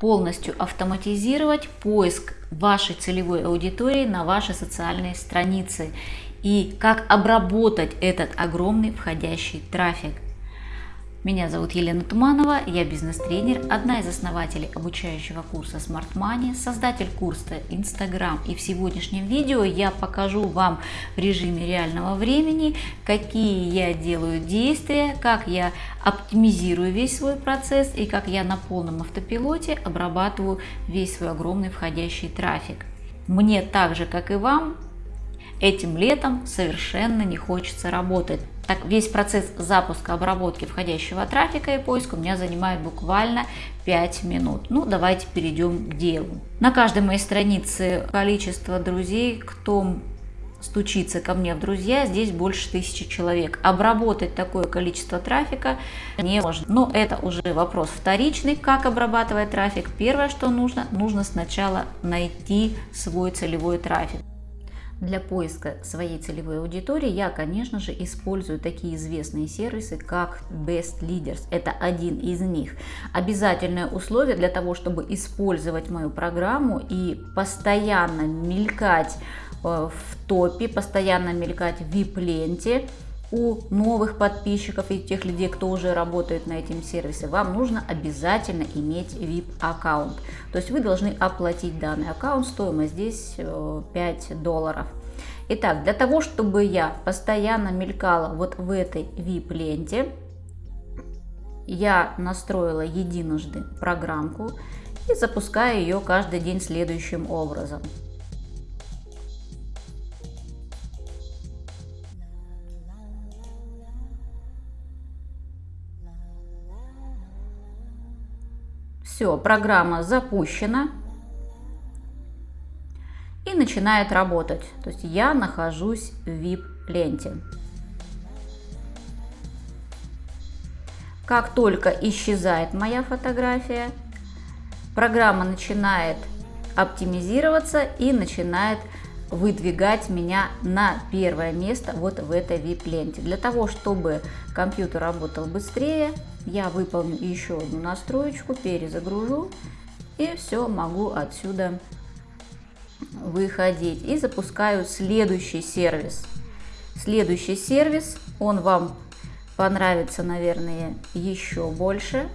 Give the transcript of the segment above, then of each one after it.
полностью автоматизировать поиск вашей целевой аудитории на ваши социальные страницы и как обработать этот огромный входящий трафик. Меня зовут Елена Туманова, я бизнес-тренер, одна из основателей обучающего курса Smart Money, создатель курса Instagram. И в сегодняшнем видео я покажу вам в режиме реального времени, какие я делаю действия, как я оптимизирую весь свой процесс и как я на полном автопилоте обрабатываю весь свой огромный входящий трафик. Мне так же, как и вам, этим летом совершенно не хочется работать. Так, весь процесс запуска, обработки входящего трафика и поиска у меня занимает буквально 5 минут. Ну, давайте перейдем к делу. На каждой моей странице количество друзей, кто стучится ко мне в друзья, здесь больше тысячи человек. Обработать такое количество трафика не можно. Но это уже вопрос вторичный, как обрабатывать трафик. Первое, что нужно, нужно сначала найти свой целевой трафик. Для поиска своей целевой аудитории я, конечно же, использую такие известные сервисы, как Best Leaders. Это один из них. Обязательное условие для того, чтобы использовать мою программу и постоянно мелькать э, в топе, постоянно мелькать в VIP-ленте, у новых подписчиков и тех людей, кто уже работает на этом сервисе, вам нужно обязательно иметь VIP-аккаунт. То есть вы должны оплатить данный аккаунт, стоимость здесь 5 э, долларов. Итак, для того, чтобы я постоянно мелькала вот в этой VIP-ленте, я настроила единожды программку и запускаю ее каждый день следующим образом. Все, программа запущена и начинает работать. То есть я нахожусь в VIP-ленте. Как только исчезает моя фотография, программа начинает оптимизироваться и начинает выдвигать меня на первое место вот в этой VIP-ленте. Для того, чтобы компьютер работал быстрее, я выполню еще одну настроечку, перезагружу и все, могу отсюда выходить. И запускаю следующий сервис. Следующий сервис, он вам понравится, наверное, еще больше.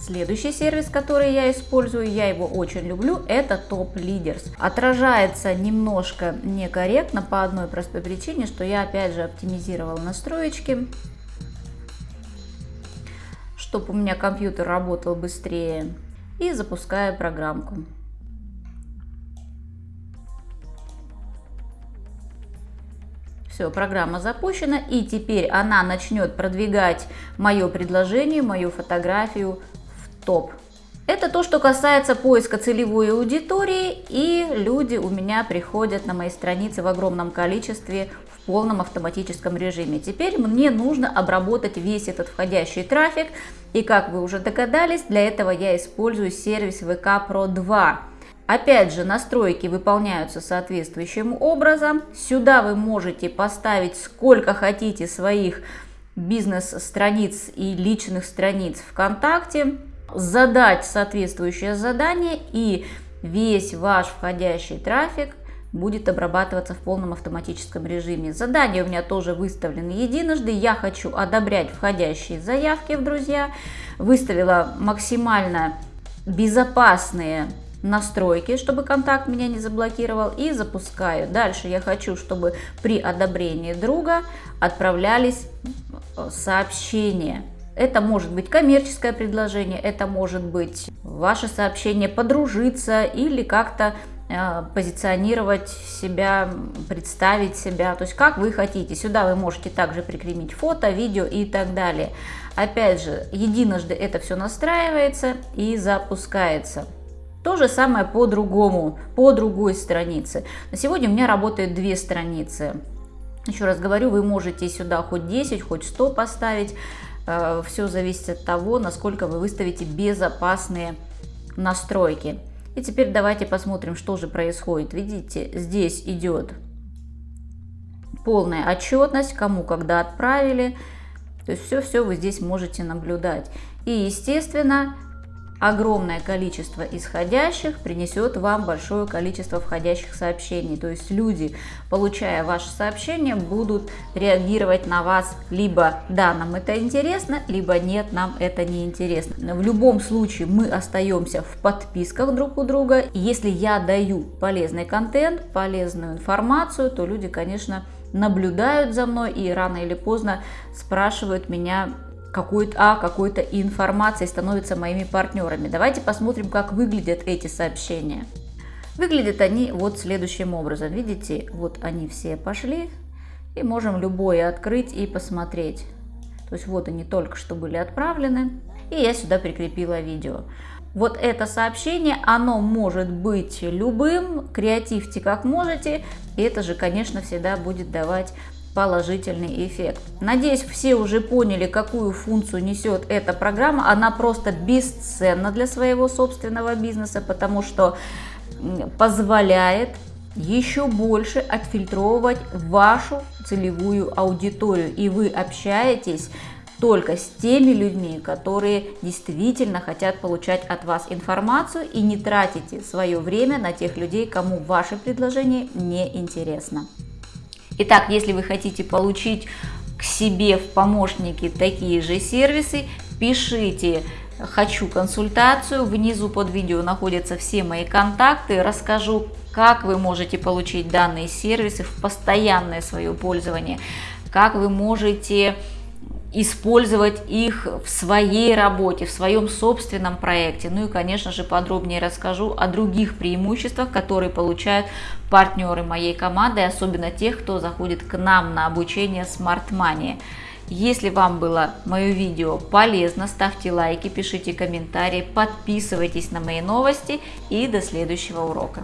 Следующий сервис, который я использую, я его очень люблю, это Top Leaders. Отражается немножко некорректно по одной простой причине, что я опять же оптимизировала настроечки чтобы у меня компьютер работал быстрее. И запускаю программку. Все, программа запущена, и теперь она начнет продвигать мое предложение, мою фотографию в топ. Это то, что касается поиска целевой аудитории, и люди у меня приходят на мои страницы в огромном количестве в полном автоматическом режиме. Теперь мне нужно обработать весь этот входящий трафик, и как вы уже догадались, для этого я использую сервис VK Pro 2. Опять же, настройки выполняются соответствующим образом. Сюда вы можете поставить сколько хотите своих бизнес-страниц и личных страниц ВКонтакте, задать соответствующее задание и весь ваш входящий трафик будет обрабатываться в полном автоматическом режиме. Задание у меня тоже выставлено единожды. Я хочу одобрять входящие заявки в друзья. Выставила максимально безопасные настройки, чтобы контакт меня не заблокировал и запускаю. Дальше я хочу, чтобы при одобрении друга отправлялись э, сообщения. Это может быть коммерческое предложение, это может быть ваше сообщение подружиться или как-то Э, позиционировать себя, представить себя, то есть как вы хотите. Сюда вы можете также прикрепить фото, видео и так далее. Опять же, единожды это все настраивается и запускается. То же самое по другому, по другой странице. На сегодня у меня работает две страницы. Еще раз говорю, вы можете сюда хоть 10, хоть 100 поставить. Э, все зависит от того, насколько вы выставите безопасные настройки. И теперь давайте посмотрим, что же происходит. Видите, здесь идет полная отчетность, кому когда отправили. То есть все-все вы здесь можете наблюдать. И, естественно, огромное количество исходящих принесет вам большое количество входящих сообщений. То есть люди, получая ваше сообщение, будут реагировать на вас либо «да, нам это интересно», либо «нет, нам это не интересно». В любом случае мы остаемся в подписках друг у друга. Если я даю полезный контент, полезную информацию, то люди, конечно, наблюдают за мной и рано или поздно спрашивают меня какой-то а, какой-то информацией, становятся моими партнерами. Давайте посмотрим, как выглядят эти сообщения. Выглядят они вот следующим образом. Видите, вот они все пошли. И можем любое открыть и посмотреть. То есть вот они только что были отправлены. И я сюда прикрепила видео. Вот это сообщение, оно может быть любым, креативьте как можете. И это же, конечно, всегда будет давать положительный эффект. Надеюсь, все уже поняли, какую функцию несет эта программа. Она просто бесценна для своего собственного бизнеса, потому что позволяет еще больше отфильтровывать вашу целевую аудиторию. И вы общаетесь только с теми людьми, которые действительно хотят получать от вас информацию и не тратите свое время на тех людей, кому ваше предложение не интересно. Итак, если вы хотите получить к себе в помощники такие же сервисы, пишите «Хочу консультацию». Внизу под видео находятся все мои контакты. Расскажу, как вы можете получить данные сервисы в постоянное свое пользование, как вы можете использовать их в своей работе, в своем собственном проекте. Ну и, конечно же, подробнее расскажу о других преимуществах, которые получают партнеры моей команды, особенно тех, кто заходит к нам на обучение Smart Money. Если вам было мое видео полезно, ставьте лайки, пишите комментарии, подписывайтесь на мои новости и до следующего урока.